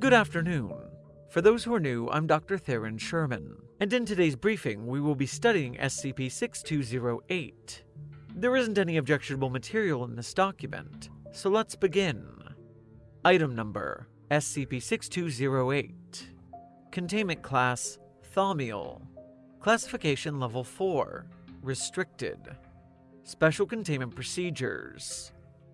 Good afternoon. For those who are new, I'm Dr. Theron Sherman, and in today's briefing, we will be studying SCP 6208. There isn't any objectionable material in this document, so let's begin. Item number SCP 6208. Containment Class Thaumiel. Classification Level 4 Restricted. Special Containment Procedures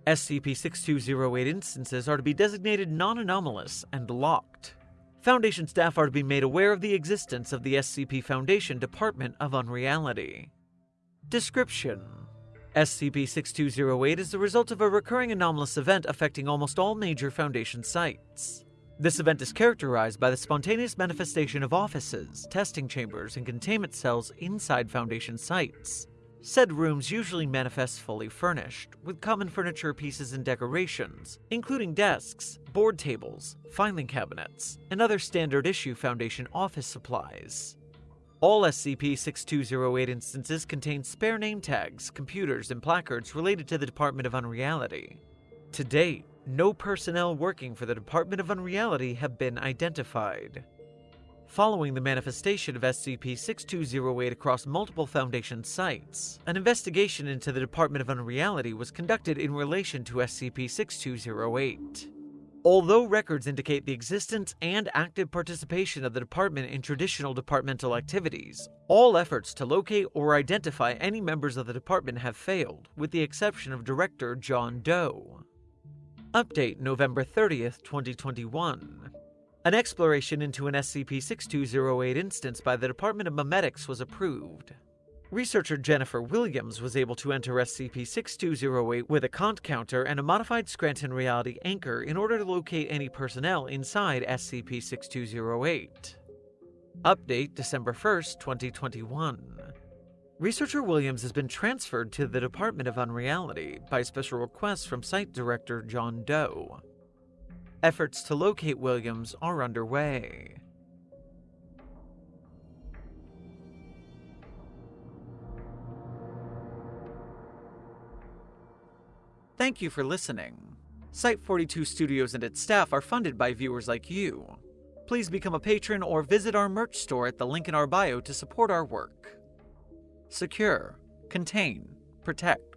SCP 6208 instances are to be designated non anomalous and locked. Foundation staff are to be made aware of the existence of the SCP Foundation Department of Unreality. Description SCP 6208 is the result of a recurring anomalous event affecting almost all major Foundation sites. This event is characterized by the spontaneous manifestation of offices, testing chambers, and containment cells inside Foundation sites. Said rooms usually manifest fully furnished, with common furniture pieces and decorations, including desks, board tables, filing cabinets, and other standard issue Foundation office supplies. All SCP 6208 instances contain spare name tags, computers, and placards related to the Department of Unreality. To date, no personnel working for the Department of Unreality have been identified. Following the manifestation of SCP 6208 across multiple Foundation sites, an investigation into the Department of Unreality was conducted in relation to SCP 6208. Although records indicate the existence and active participation of the department in traditional departmental activities, all efforts to locate or identify any members of the department have failed, with the exception of Director John Doe. Update November 30th, 2021. An exploration into an SCP-6208 instance by the Department of Memetics was approved. Researcher Jennifer Williams was able to enter SCP-6208 with a Kant counter and a modified Scranton Reality anchor in order to locate any personnel inside SCP-6208. Update December 1st, 2021. Researcher Williams has been transferred to the Department of Unreality by special request from Site Director John Doe. Efforts to locate Williams are underway. Thank you for listening. Site 42 Studios and its staff are funded by viewers like you. Please become a patron or visit our merch store at the link in our bio to support our work. Secure, contain, protect.